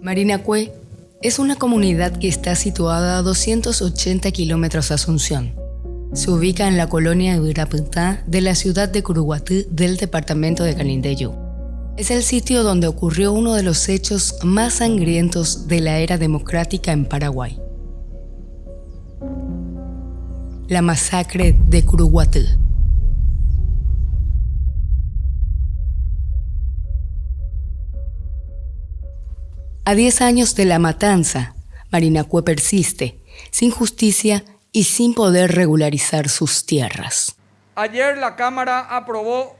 Marinacue es una comunidad que está situada a 280 kilómetros de Asunción. Se ubica en la colonia Ibirapitá de la ciudad de Curuguatí del departamento de Canindeyú. Es el sitio donde ocurrió uno de los hechos más sangrientos de la era democrática en Paraguay. La masacre de Curuguatí. A 10 años de la matanza, Marinacue persiste, sin justicia y sin poder regularizar sus tierras. Ayer la Cámara aprobó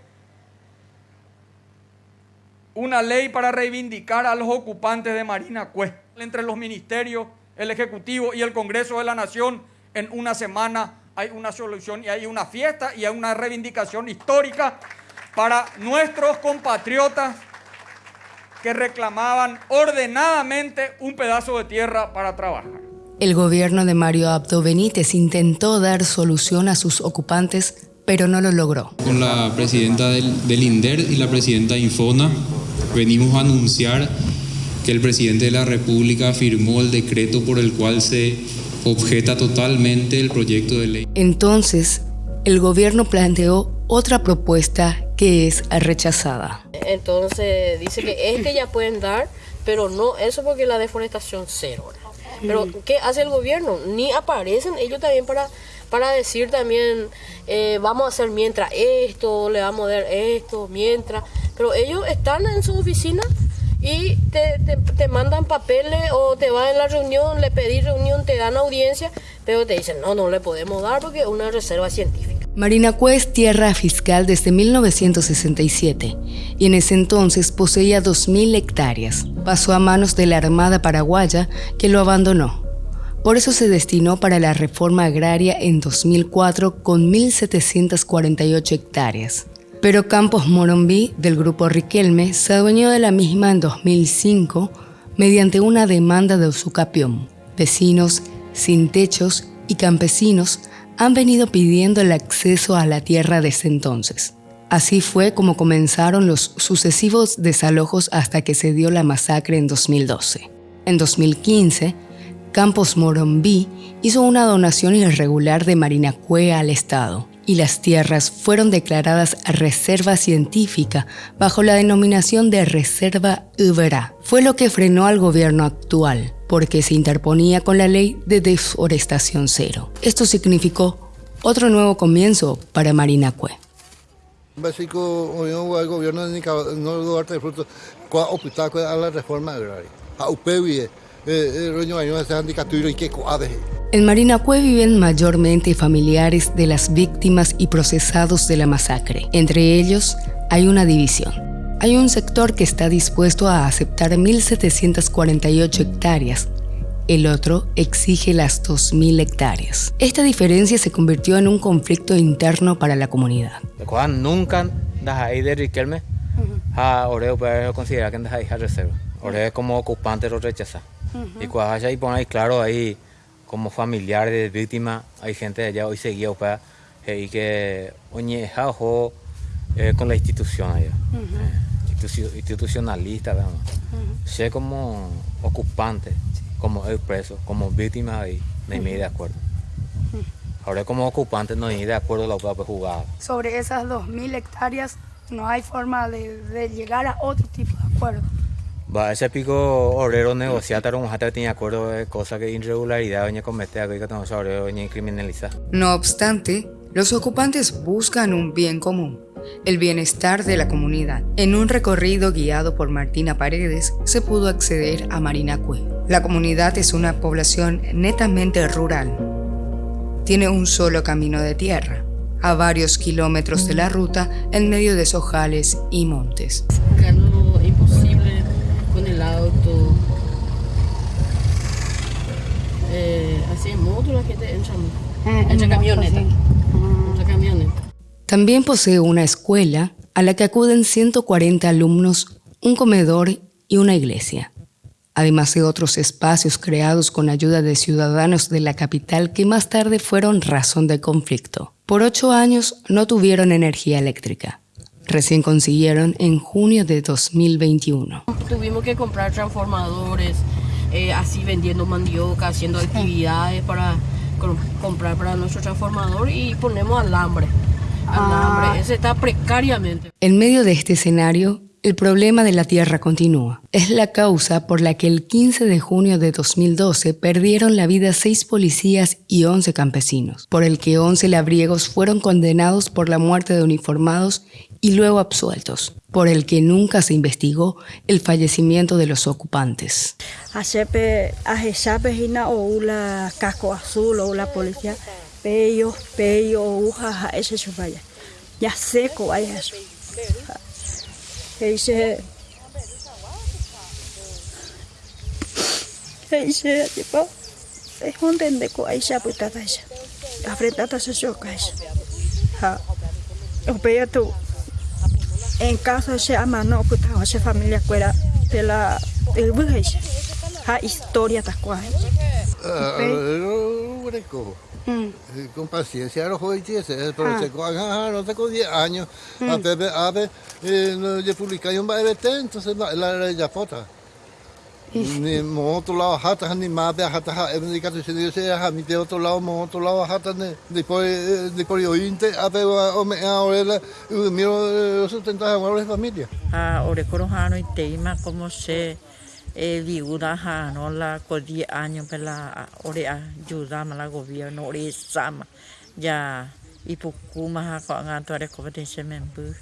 una ley para reivindicar a los ocupantes de Marinacue entre los ministerios, el Ejecutivo y el Congreso de la Nación. En una semana hay una solución y hay una fiesta y hay una reivindicación histórica para nuestros compatriotas que reclamaban ordenadamente un pedazo de tierra para trabajar. El gobierno de Mario Abdo Benítez intentó dar solución a sus ocupantes, pero no lo logró. Con la presidenta del, del INDER y la presidenta Infona venimos a anunciar que el presidente de la República firmó el decreto por el cual se objeta totalmente el proyecto de ley. Entonces, el gobierno planteó otra propuesta que es rechazada. Entonces dice que este ya pueden dar, pero no eso porque la deforestación cero. Pero ¿qué hace el gobierno? Ni aparecen ellos también para, para decir también, eh, vamos a hacer mientras esto, le vamos a dar esto, mientras. Pero ellos están en su oficina y te, te, te, mandan papeles o te van en la reunión, le pedís reunión, te dan audiencia, pero te dicen, no, no le podemos dar porque es una reserva científica. Marinacue es tierra fiscal desde 1967 y en ese entonces poseía 2.000 hectáreas. Pasó a manos de la Armada Paraguaya que lo abandonó. Por eso se destinó para la reforma agraria en 2004 con 1.748 hectáreas. Pero Campos Morombí, del grupo Riquelme, se adueñó de la misma en 2005 mediante una demanda de usucapión. Vecinos sin techos y campesinos han venido pidiendo el acceso a la tierra desde entonces. Así fue como comenzaron los sucesivos desalojos hasta que se dio la masacre en 2012. En 2015, Campos Morombí hizo una donación irregular de Marinacue al Estado y las tierras fueron declaradas reserva científica bajo la denominación de Reserva Ubera. Fue lo que frenó al gobierno actual, porque se interponía con la ley de deforestación cero. Esto significó otro nuevo comienzo para Marinacue. Básico, el gobierno de Nicaragua no darte fruto, a la reforma agraria. A UPEVIE, en Marinacue viven mayormente familiares de las víctimas y procesados de la masacre. Entre ellos hay una división. Hay un sector que está dispuesto a aceptar 1.748 hectáreas. El otro exige las 2.000 hectáreas. Esta diferencia se convirtió en un conflicto interno para la comunidad. Nunca de Riquelme, Oreo puede considerar que es reserva. Oreo como ocupante lo rechaza. Y cuando ahí ponéis claro ahí como familiares de víctimas, hay gente de allá hoy seguía para y que oye eh, con la institución allá. Institucionalista, vamos. Sé como ocupante, como expreso, como víctima y no me de acuerdo. Ahora como ocupante no hay de acuerdo la propia jugada. Sobre esas 2.000 hectáreas no hay forma de, de llegar a otro tipo de acuerdo. Va, ese pico obrero negociar un hasta tenía acuerdo de cosas que irregularidad doña comete algo que tenemos obrero doña criminalizar. No obstante, los ocupantes buscan un bien común, el bienestar de la comunidad. En un recorrido guiado por Martina Paredes se pudo acceder a Marinacue. La comunidad es una población netamente rural. Tiene un solo camino de tierra, a varios kilómetros de la ruta en medio de sojales y montes con el auto. Eh, así en moto la gente entra, ah, entra camioneta. Entra camioneta. También posee una escuela a la que acuden 140 alumnos, un comedor y una iglesia, además de otros espacios creados con ayuda de ciudadanos de la capital que más tarde fueron razón de conflicto. Por ocho años no tuvieron energía eléctrica. Recién consiguieron en junio de 2021. Tuvimos que comprar transformadores, eh, así vendiendo mandioca, haciendo actividades para co- comprar para nuestro transformador y ponemos alambre. Alambre, ese está precariamente. En medio de este escenario, el problema de la tierra continúa. Es la causa por la que el 15 de junio de 2012 perdieron la vida seis policías y 11 campesinos, por el que 11 labriegos fueron condenados por la muerte de uniformados y luego absueltos, por el que nunca se investigó el fallecimiento de los ocupantes. Hacepe, ajesape hina o la casco azul o la policía, pello, pello, uja, ese se vaya. Ya seco vaya eso. Que dice, tipo, es un tendeco ahí se aputata esa. Afrentata se choca esa. O pello tú. En caso se ama no putaba se familia fuera de la el bujes. Ha historia ta cual. Ah, Greco. Eh, Con paciencia los jóvenes, pero se cojan, ah, no tengo 10 años. A Pepe, a ver, eh, no, yo publiqué un baile, entonces la la ya pota. Ni mo otro lado hata ni más de hata en el caso se dice a mi de otro lado mo otro lado hata ne después después yo inte a ver o me ahora miro sustentar a la familia. a ore korohano i teima como se e viuda hano la ko 10 años pela ore ayuda la gobierno ore sama ya ipukuma ha ko ngato ore competencia membu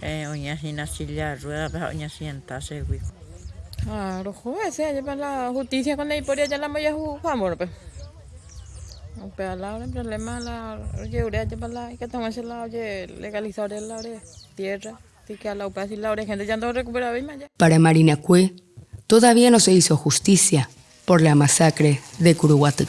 e onya hina silla rueda ba onya sienta se wi Ah, los jueces, allá para la justicia con la historia ya la maya jugamos, pues. Pero la el problema la oye urea ya para la que en la oye legalizar la oye tierra, así que a la UPA y la gente ya no recupera bien allá. Para Marina Cue, todavía no se hizo justicia por la masacre de Curuguatú.